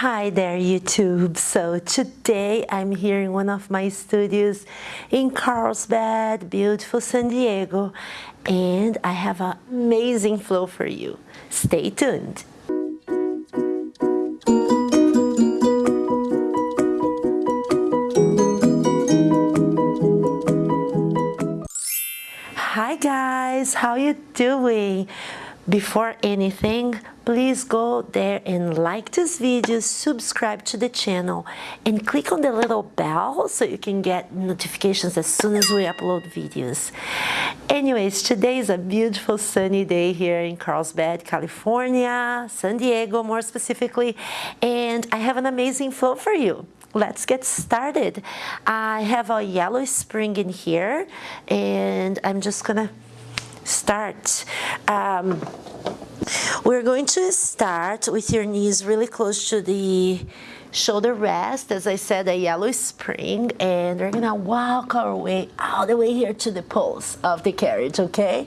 Hi there YouTube. So today I'm here in one of my studios in Carlsbad, beautiful San Diego, and I have an amazing flow for you. Stay tuned. Hi guys, how you doing? Before anything, please go there and like this video, subscribe to the channel, and click on the little bell so you can get notifications as soon as we upload videos. Anyways, today is a beautiful sunny day here in Carlsbad, California, San Diego more specifically, and I have an amazing flow for you let's get started. I have a yellow spring in here and I'm just gonna start. Um, we're going to start with your knees really close to the shoulder rest, as I said, a yellow spring, and we're gonna walk our way all the way here to the poles of the carriage, okay?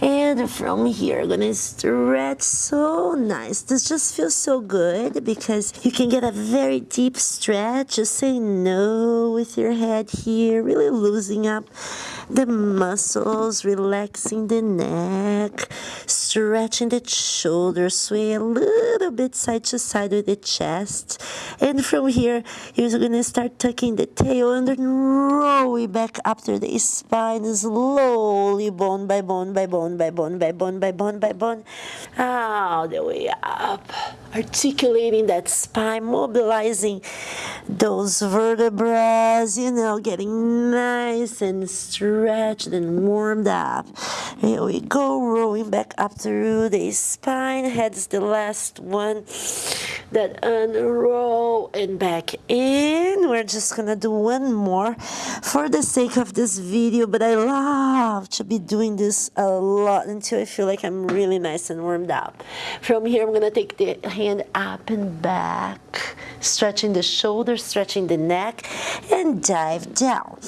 And from here, gonna stretch so nice. This just feels so good because you can get a very deep stretch. Just say no with your head here, really losing up the muscles, relaxing the neck, stretching the shoulders, sway a little bit side to side with the chest. And from here, you're gonna start tucking the tail and then rolling back up through the spine slowly, bone by bone by bone by bone by bone by bone by bone, all the way up. Articulating that spine, mobilizing those vertebrae, you know, getting nice and stretched and warmed up. Here we go, rolling back up through the spine. Head's the last one that unroll and back in. We're just gonna do one more for the sake of this video, but I love to be doing this a lot until I feel like I'm really nice and warmed up. From here, I'm gonna take the hand up and back, stretching the shoulders, stretching the neck, and dive down.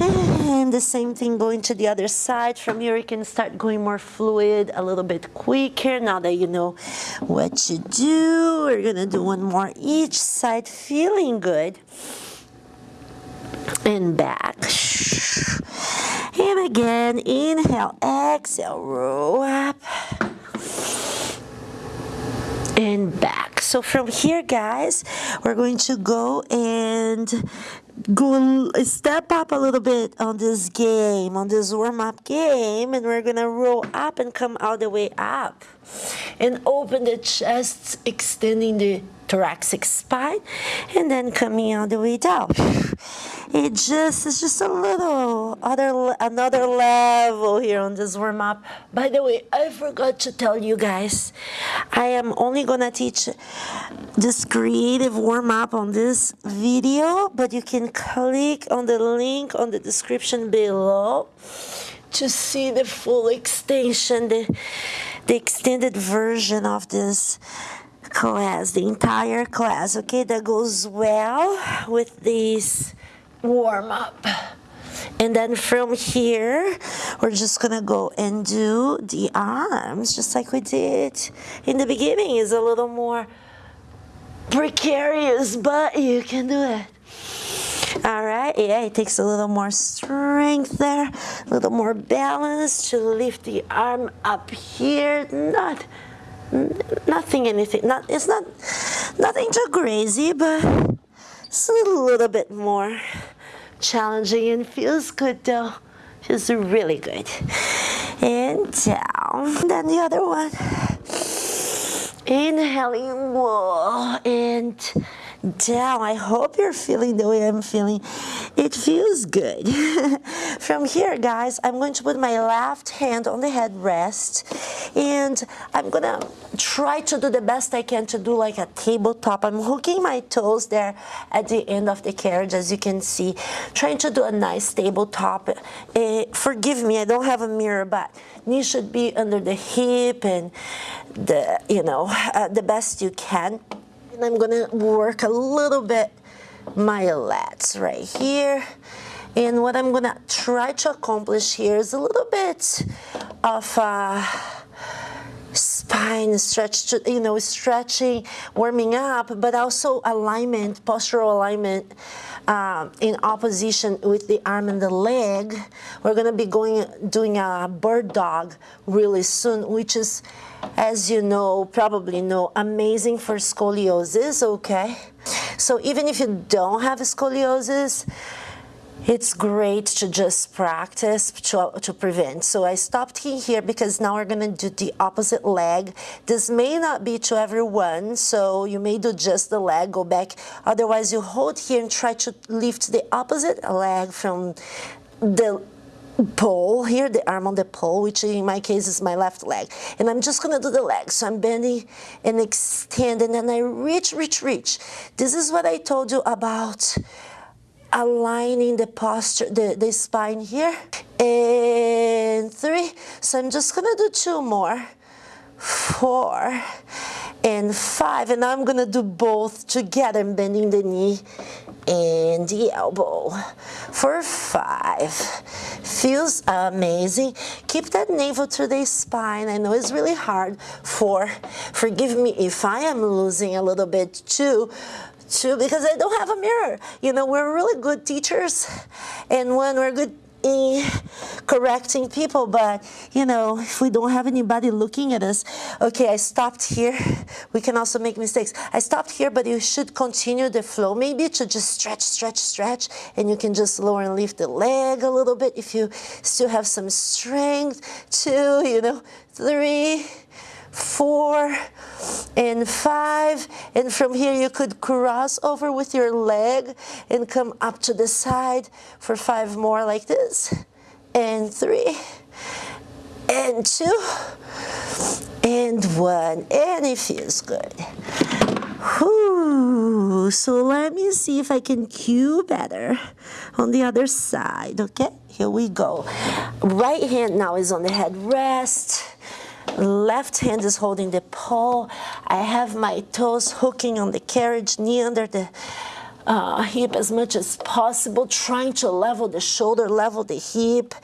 And the same thing going to the other side. From here, you can start going more fluid, a little bit quicker. Now that you know what to do, we're gonna do one more each side, feeling good. And back. And again, inhale, exhale, roll up. And back. So from here, guys, we're going to go and go step up a little bit on this game, on this warm-up game, and we're gonna roll up and come all the way up. And open the chest, extending the thoracic spine, and then coming all the way down. It just is just a little other another level here on this warm up. By the way, I forgot to tell you guys, I am only gonna teach this creative warm up on this video, but you can click on the link on the description below to see the full extension, the, the extended version of this class, the entire class, okay, that goes well with this warm up. And then from here, we're just gonna go and do the arms, just like we did in the beginning. Is a little more precarious, but you can do it. All right, yeah, it takes a little more strength there, a little more balance to lift the arm up here. Not nothing anything. Not it's not nothing too crazy but it's a little bit more challenging and feels good though. Feels really good. And down. Then the other one. Inhaling more and down. I hope you're feeling the way I'm feeling. It feels good. From here, guys, I'm going to put my left hand on the headrest and I'm gonna try to do the best I can to do like a tabletop. I'm hooking my toes there at the end of the carriage, as you can see, trying to do a nice tabletop. Uh, forgive me, I don't have a mirror, but knee should be under the hip and the, you know, uh, the best you can. And I'm gonna work a little bit my lats right here. And what I'm gonna try to accomplish here is a little bit of a spine, stretch to, you know, stretching, warming up, but also alignment, postural alignment um, in opposition with the arm and the leg. We're gonna be going, doing a bird dog really soon, which is, as you know, probably know, amazing for scoliosis, okay? So even if you don't have scoliosis, it's great to just practice to, to prevent. So I stopped here because now we're gonna do the opposite leg. This may not be to everyone, so you may do just the leg, go back. Otherwise you hold here and try to lift the opposite leg from the pole here, the arm on the pole, which in my case is my left leg. And I'm just gonna do the leg. So I'm bending and extend and then I reach, reach, reach. This is what I told you about aligning the posture, the, the spine here. And three. So I'm just gonna do two more. Four and five. And I'm gonna do both together, bending the knee and the elbow for five. Feels amazing. Keep that navel to the spine. I know it's really hard for, forgive me if I am losing a little bit too, too because I don't have a mirror. You know, we're really good teachers and when we're good in correcting people, but you know, if we don't have anybody looking at us, okay, I stopped here. We can also make mistakes. I stopped here, but you should continue the flow maybe to just stretch, stretch, stretch, and you can just lower and lift the leg a little bit if you still have some strength. Two, you know, three, four, and five. And from here you could cross over with your leg and come up to the side for five more like this. And three, and two, and one. And it feels good. Whew. So let me see if I can cue better on the other side, okay? Here we go. Right hand now is on the head rest left hand is holding the pole. I have my toes hooking on the carriage, knee under the uh, hip as much as possible, trying to level the shoulder, level the hip,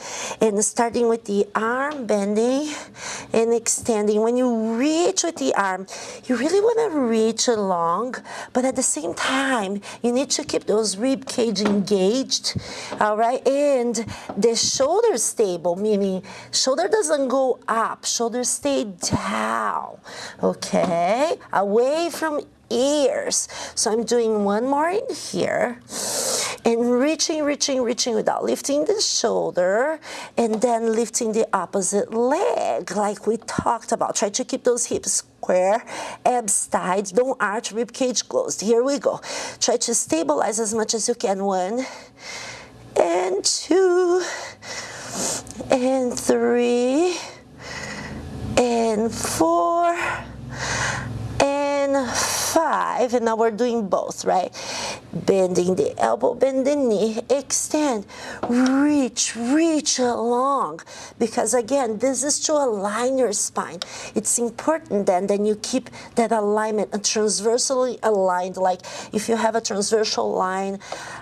and starting with the arm bending and extending. When you reach with the arm, you really want to reach along, but at the same time, you need to keep those rib cage engaged, all right? And the shoulder stable, meaning shoulder doesn't go up, shoulder stay down, okay? Away from ears. So I'm doing one more in here and reaching, reaching, reaching without lifting the shoulder and then lifting the opposite leg like we talked about. Try to keep those hips square, abs tight, don't arch, rib cage closed. Here we go. Try to stabilize as much as you can. One and two and three and four and five, and now we're doing both, right? Bending the elbow, bend the knee, extend, reach, reach along. Because again, this is to align your spine. It's important then, then you keep that alignment transversally aligned. Like if you have a transversal line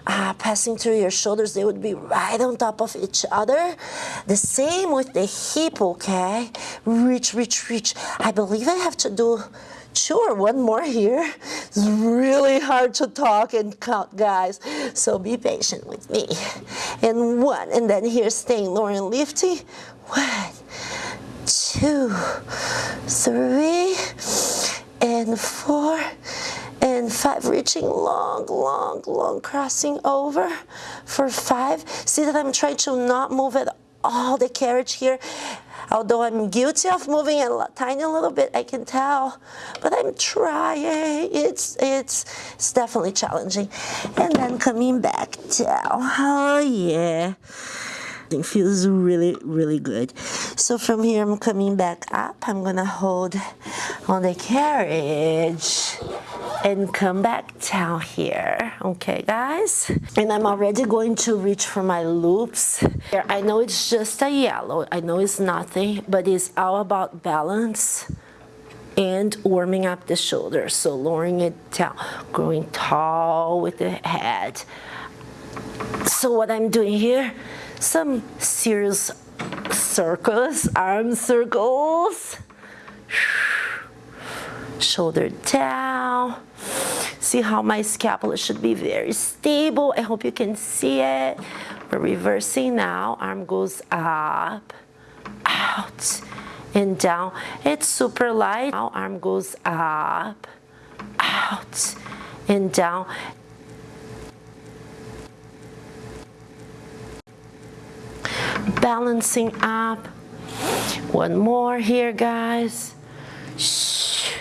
uh, passing through your shoulders, they would be right on top of each other. The same with the hip, okay? Reach, reach, reach. I believe I have to do Sure, one more here. It's really hard to talk and count, guys. So be patient with me. And one, and then here staying lower and lifting. One, two, three, and four, and five. Reaching long, long, long, crossing over for five. See that I'm trying to not move at all the carriage here Although I'm guilty of moving a tiny little bit, I can tell, but I'm trying. It's, it's, it's definitely challenging. And then coming back down. Oh, yeah. It feels really, really good. So from here, I'm coming back up. I'm gonna hold on the carriage and come back down here. Okay guys? And I'm already going to reach for my loops. I know it's just a yellow. I know it's nothing but it's all about balance and warming up the shoulders. So lowering it down growing tall with the head. So what I'm doing here some serious circles arm circles shoulder down. See how my scapula should be very stable. I hope you can see it. We're reversing now. Arm goes up, out, and down. It's super light. Now arm goes up, out, and down. Balancing up. One more here, guys. Shh.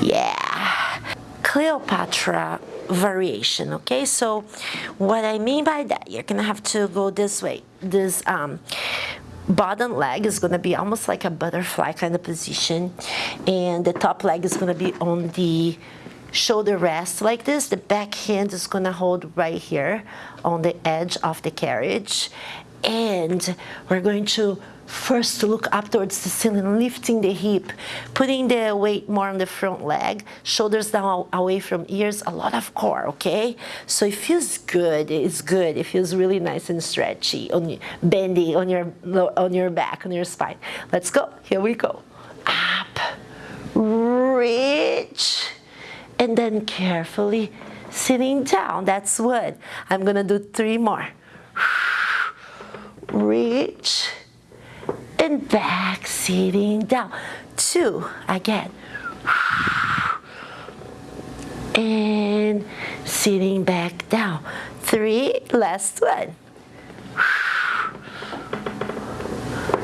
Yeah. Cleopatra variation, okay? So what I mean by that, you're gonna have to go this way. This um, bottom leg is gonna be almost like a butterfly kind of position and the top leg is gonna be on the shoulder rest like this. The back hand is gonna hold right here on the edge of the carriage and we're going to first look up towards the ceiling, lifting the hip, putting the weight more on the front leg, shoulders down away from ears, a lot of core, okay? So it feels good, it's good, it feels really nice and stretchy, on, bendy on your, on your back, on your spine. Let's go, here we go. Up, reach, and then carefully sitting down, that's what I'm gonna do three more reach, and back, sitting down. Two, again. And sitting back down. Three, last one.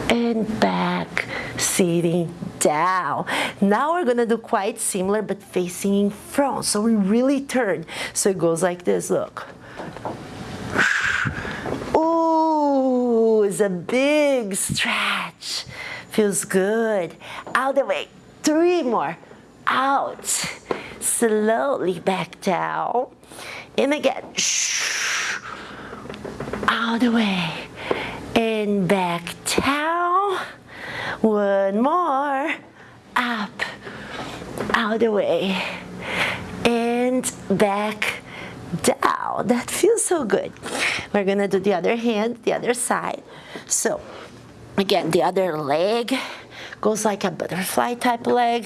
And back, sitting down. Now we're gonna do quite similar, but facing in front. So we really turn. So it goes like this, look. Ooh, it's a big stretch. Feels good. Out the way. Three more. Out. Slowly back down. In again. Out the way. And back down. One more. Up. Out the way. And back down. That feels so good. We're gonna do the other hand, the other side. So again, the other leg goes like a butterfly type leg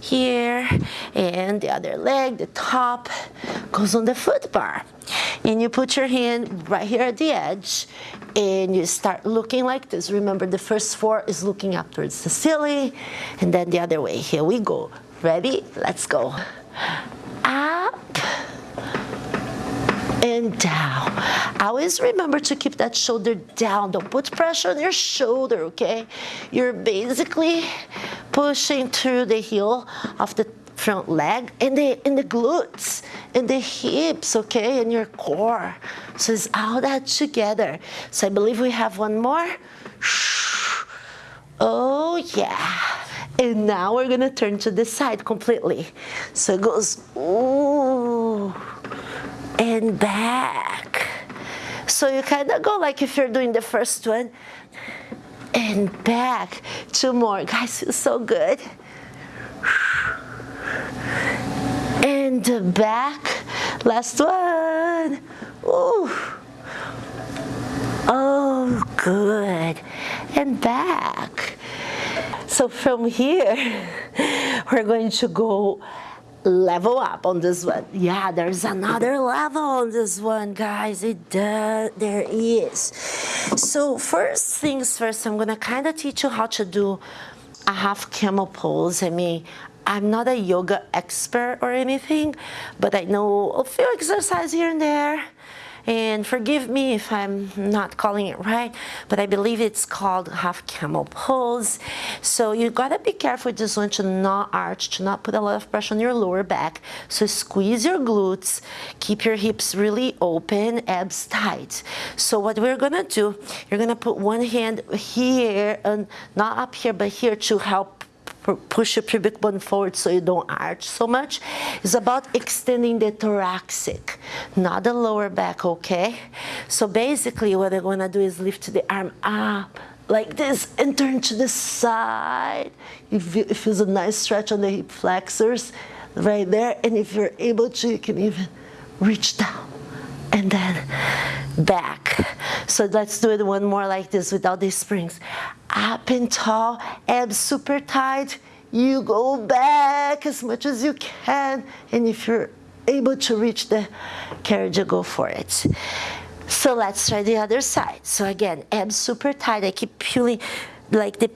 here and the other leg the top goes on the foot bar and you put your hand right here at the edge and you start looking like this remember the first four is looking up towards the ceiling and then the other way here we go ready let's go up and down. Always remember to keep that shoulder down. Don't put pressure on your shoulder, okay? You're basically pushing through the heel of the front leg and the and the glutes and the hips, okay, and your core. So it's all that together. So I believe we have one more. Oh yeah. And now we're gonna turn to the side completely. So it goes, ooh and back. So you kind of go like if you're doing the first one and back. Two more. Guys, feels so good. And back. Last one. Ooh. Oh, good. And back. So from here, we're going to go level up on this one. Yeah, there's another level on this one, guys. It does, there is. So first things first, I'm gonna kind of teach you how to do a half camel pose. I mean, I'm not a yoga expert or anything, but I know a few exercises here and there and forgive me if I'm not calling it right, but I believe it's called half camel pose. So you gotta be careful with this one to not arch, to not put a lot of pressure on your lower back. So squeeze your glutes, keep your hips really open, abs tight. So what we're gonna do, you're gonna put one hand here, and not up here, but here to help push your pubic bone forward so you don't arch so much. It's about extending the thoracic, not the lower back, okay? So basically what I'm gonna do is lift the arm up like this and turn to the side. It feels a nice stretch on the hip flexors right there. And if you're able to, you can even reach down and then back. So let's do it one more like this without these springs. Up and tall, abs super tight, you go back as much as you can. And if you're able to reach the carriage, go for it. So let's try the other side. So again, abs super tight. I keep pulling like the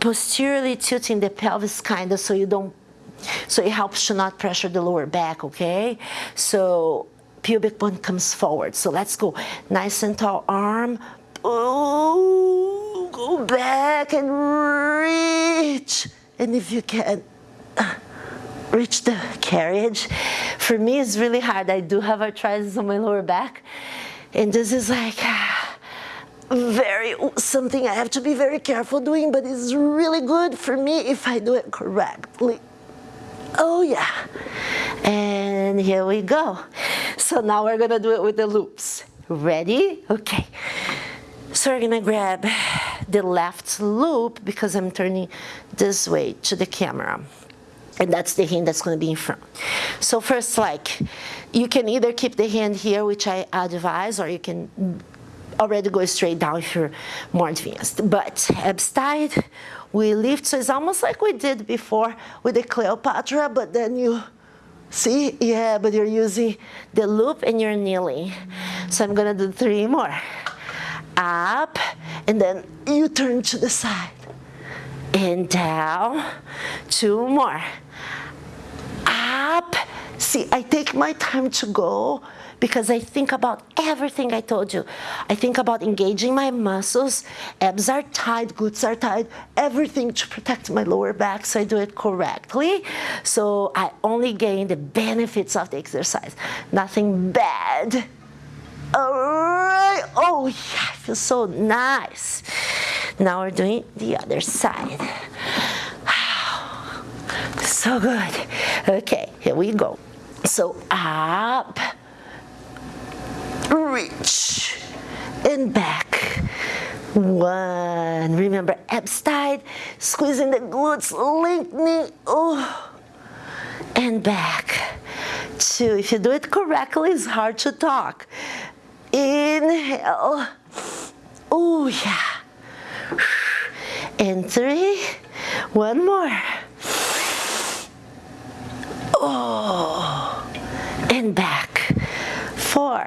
posteriorly tilting the pelvis kind of so you don't, so it helps to not pressure the lower back, okay? So pubic bone comes forward. So let's go. Nice and tall arm. Oh, go back and reach. And if you can, uh, reach the carriage. For me, it's really hard. I do have arthritis on my lower back. And this is like uh, very something I have to be very careful doing, but it's really good for me if I do it correctly. Oh yeah. And here we go. So now we're gonna do it with the loops. Ready? Okay. So we're gonna grab the left loop because I'm turning this way to the camera. And that's the hand that's gonna be in front. So first, like, you can either keep the hand here, which I advise, or you can already go straight down if you're more advanced. But abs tight, we lift, so it's almost like we did before with the Cleopatra, but then you, see, yeah, but you're using the loop and you're kneeling. So I'm gonna do three more. Up, and then you turn to the side. And down, two more up. See, I take my time to go because I think about everything I told you. I think about engaging my muscles, abs are tight, glutes are tight, everything to protect my lower back so I do it correctly. So I only gain the benefits of the exercise, nothing bad. All right, oh yeah, I feel so nice. Now we're doing the other side. So good. Okay, here we go. So up, reach, and back. One, remember abs tight, squeezing the glutes, lengthening, oh, and back. Two, if you do it correctly, it's hard to talk. Inhale, oh yeah. And three, one more. Oh, and back. Four.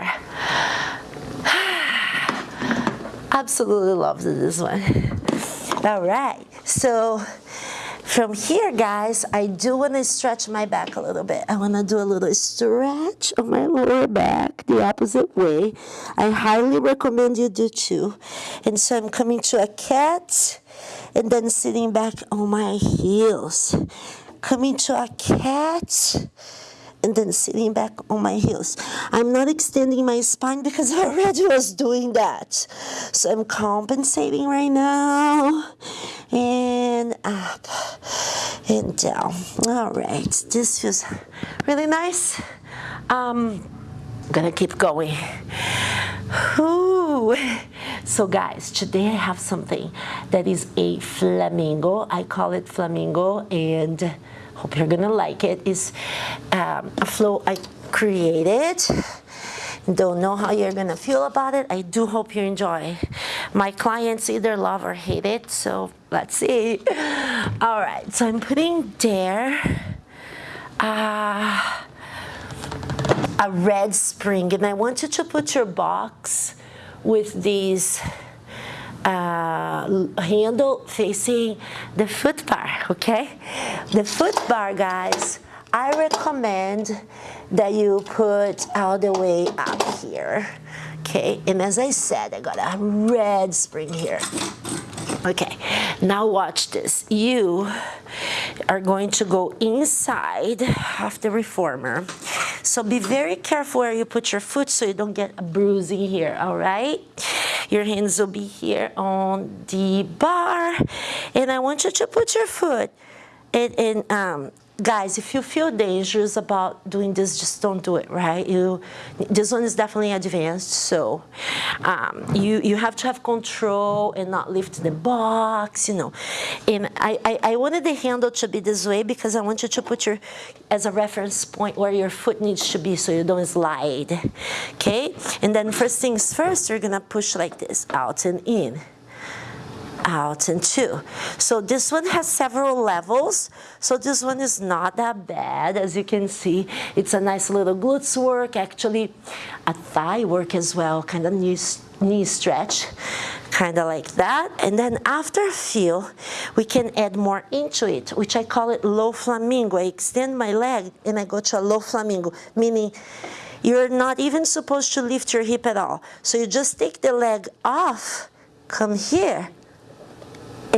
Absolutely love this one. All right, so from here, guys, I do want to stretch my back a little bit. I want to do a little stretch of my lower back the opposite way. I highly recommend you do too. And so I'm coming to a cat and then sitting back on my heels coming to a cat and then sitting back on my heels. I'm not extending my spine because I already was doing that. So I'm compensating right now. And up and down. All right, this feels really nice. Um, I'm gonna keep going. Ooh. So guys, today I have something that is a flamingo. I call it flamingo and hope you're gonna like it. It's um, a flow I created. Don't know how you're gonna feel about it. I do hope you enjoy. My clients either love or hate it, so let's see. All right, so I'm putting there uh, a red spring, and I want you to put your box with these uh, handle facing the foot bar, okay? The foot bar, guys, I recommend that you put all the way up here, okay? And as I said, I got a red spring here. Okay, now watch this. You are going to go inside of the reformer. So be very careful where you put your foot so you don't get a bruising here, all right? Your hands will be here on the bar. And I want you to put your foot in, in um, guys, if you feel dangerous about doing this, just don't do it, right? You, this one is definitely advanced, so um, you, you have to have control and not lift the box, you know. And I, I, I, wanted the handle to be this way because I want you to put your, as a reference point where your foot needs to be so you don't slide, okay? And then first things first, you're gonna push like this, out and in out and two. So this one has several levels. So this one is not that bad. As you can see, it's a nice little glutes work, actually a thigh work as well, kind of knee, knee stretch, kind of like that. And then after a few, we can add more into it, which I call it low flamingo. I extend my leg and I go to a low flamingo, meaning you're not even supposed to lift your hip at all. So you just take the leg off, come here,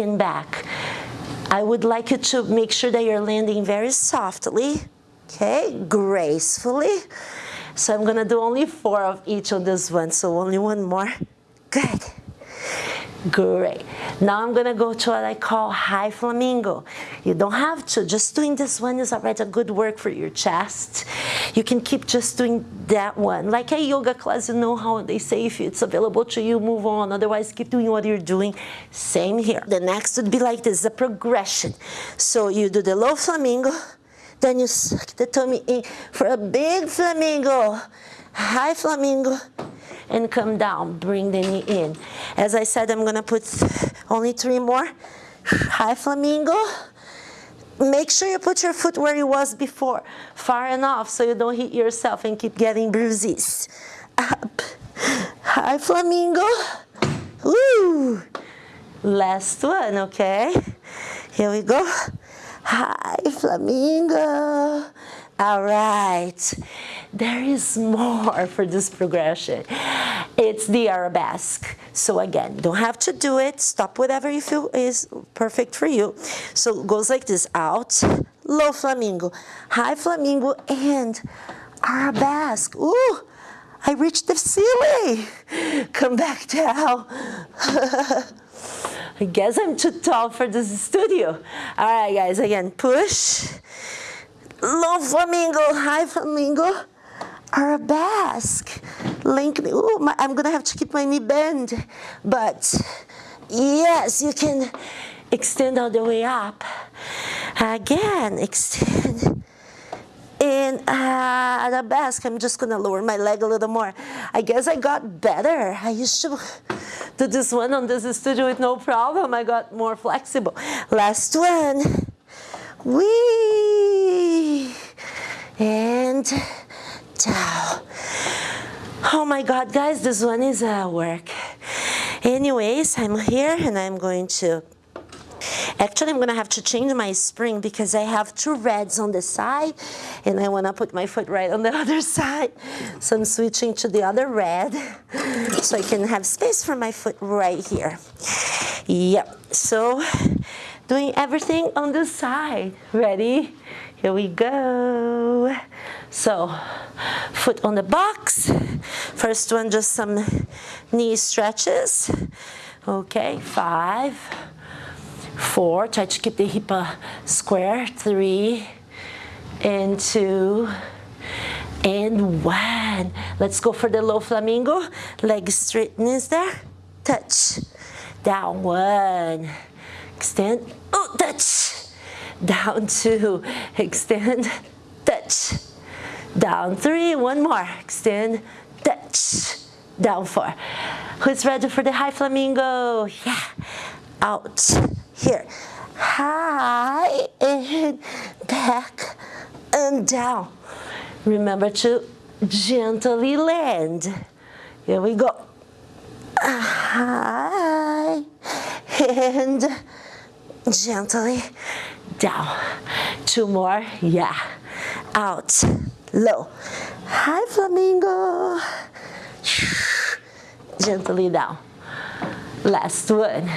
and back. I would like you to make sure that you're landing very softly, okay, gracefully. So I'm gonna do only four of each of this one, so only one more. Good. Great. Now I'm gonna go to what I call high flamingo. You don't have to, just doing this one is already a good work for your chest. You can keep just doing that one. Like a yoga class, you know how they say if it's available to you, move on. Otherwise, keep doing what you're doing. Same here. The next would be like this, a progression. So you do the low flamingo, then you suck the tummy in for a big flamingo, high flamingo, and come down, bring the knee in. As I said, I'm gonna put only three more. High flamingo. Make sure you put your foot where it was before, far enough so you don't hit yourself and keep getting bruises. Up, high flamingo. Woo! Last one, okay? Here we go. High flamingo. All right, there is more for this progression. It's the arabesque. So again, don't have to do it. Stop whatever you feel is perfect for you. So it goes like this, out, low flamingo, high flamingo, and arabesque. Ooh, I reached the ceiling. Come back down. I guess I'm too tall for this studio. All right, guys, again, push low flamingo, high flamingo, arabesque, Link, Ooh, my, I'm gonna have to keep my knee bend, but yes, you can extend all the way up. Again, extend. In uh, I'm just gonna lower my leg a little more. I guess I got better. I used to do this one on this studio with no problem. I got more flexible. Last one. Wee! And down. Oh my God, guys, this one is a work. Anyways, I'm here and I'm going to Actually, I'm gonna have to change my spring because I have two reds on the side and I wanna put my foot right on the other side. So I'm switching to the other red so I can have space for my foot right here. Yep, so doing everything on the side. Ready? Here we go. So, foot on the box. First one, just some knee stretches. Okay, five, four, try to keep the hip uh, square, three, and two, and one. Let's go for the low flamingo. Leg straightness there, touch, down, one, Oh, extend, oh, touch, down two, extend, touch, down three, one more, extend, touch, down four. Who's ready for the high flamingo? Yeah, out, here, high, and back, and down. Remember to gently land. Here we go. High, and gently down. Two more, yeah. Out, low. High flamingo. Gently down. Last one.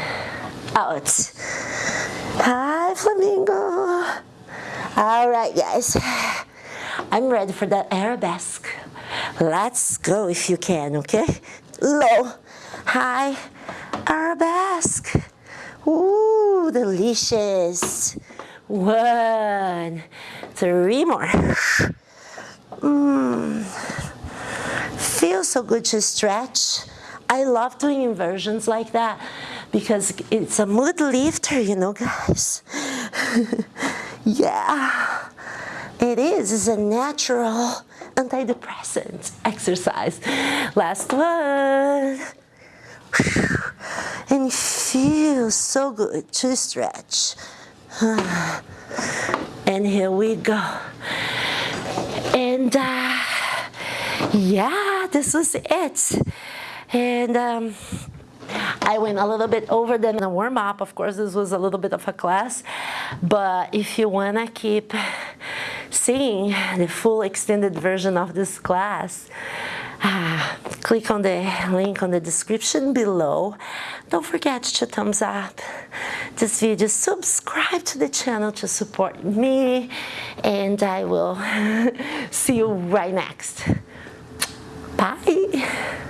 Out. High flamingo. All right, guys. I'm ready for that arabesque. Let's go if you can, okay? Low, high, arabesque. Ooh, delicious. One, three more. Mmm. Feels so good to stretch. I love doing inversions like that because it's a mood lifter, you know, guys. yeah, it is. It's a natural antidepressant exercise. Last one. And it feels so good to stretch. And here we go. And uh, yeah, this was it. And um, I went a little bit over in a warm up. Of course, this was a little bit of a class, but if you wanna keep seeing the full extended version of this class, click on the link on the description below. Don't forget to thumbs up this video, subscribe to the channel to support me, and I will see you right next. Bye.